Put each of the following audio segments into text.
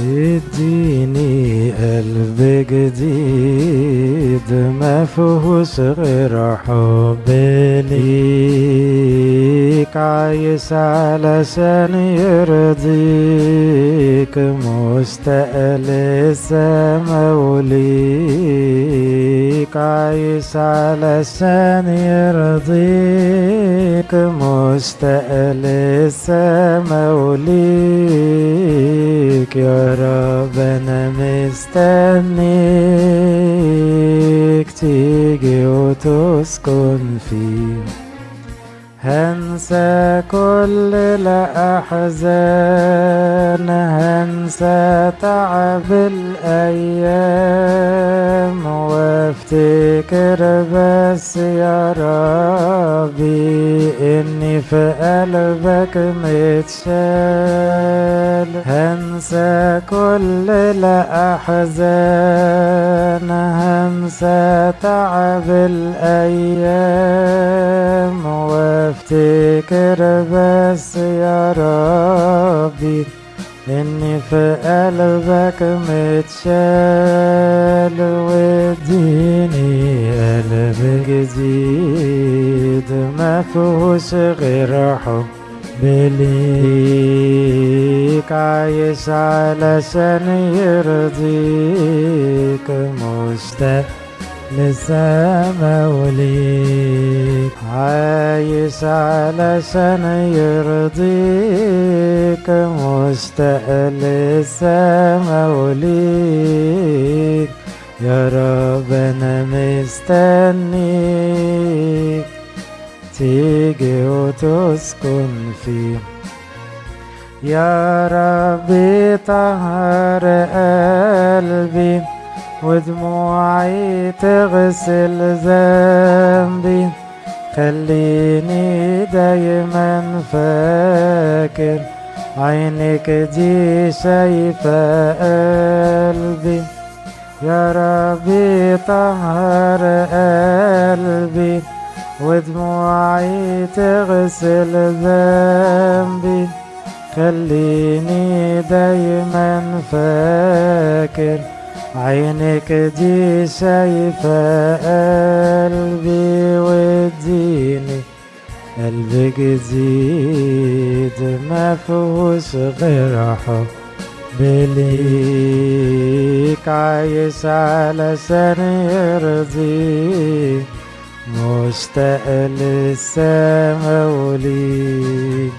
اديني قلب جديد ما فيهوش غير حب ليك. عايش علشان يرضيك مشتاق للسما وليك. عايش علشان يرضيك مشتاق للسما وليك يا رب أنا مستنيك. تيجي وتسكن فيه هنسى كل الأحزان هنسى تعب الأيام. وافتكر بس يا ربي إني في قلبك متشال هنسى كل الأحزان هنسى تعب الأيام. وافتكر بس يا ربي إني في قلبك متشال واديني قلب جديد ما فيهوش غير حب ليك عايش علشان يرضيك مشتاق للسما وليك عايش علشان يرضيك مشتاق للسما وليك يا رب أنا مستنيك تيجي وتسكن فيه. يا ربي طهر قلبي ودموعي تغسل ذنبي. خليني دايما فاكر عينك دي شايفة قلبي. يا ربي طهر قلبي ودموعي تغسل ذنبي. خليني دايما فاكر عينك دي شايفة قلبي واديني قلب جديد ما فيهوش غير حب ليك. عايش علشان يرضيك مشتاق للسما وليك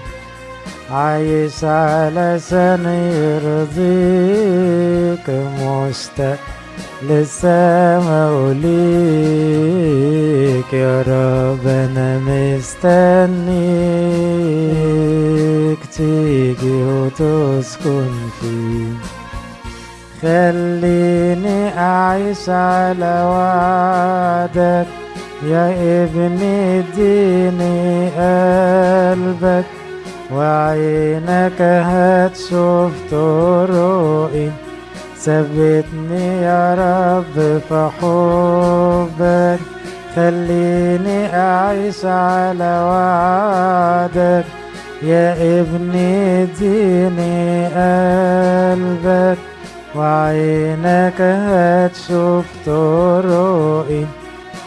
عايش علشان يرضيك مشتاق للسما وليك يا رب أنا مستنيك تيجي وتسكن فيه خليني اعيش على وعدك يا ابني اديني قلبك وعينك هتشوف طرقي ثبتني يا رب في حبك. خليني أعيش على وعدك يا ابني اديني قلبك. وعينك هتشوف طرقي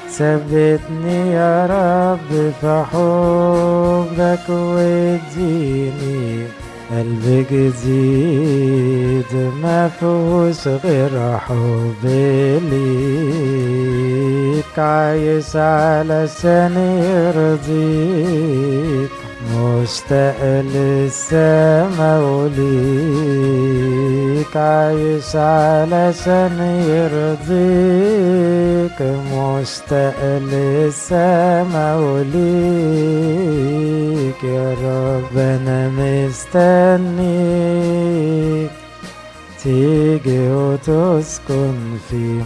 ثبتني يا رب في حبك واديني قلب جديد ما فيهوش غير حب ليك عايش علشان يرضيك مشتاق للسما وليك. عايش علشان يرضيك مشتاق للسما وليك. مستنيك تيجي وتسكن فيه.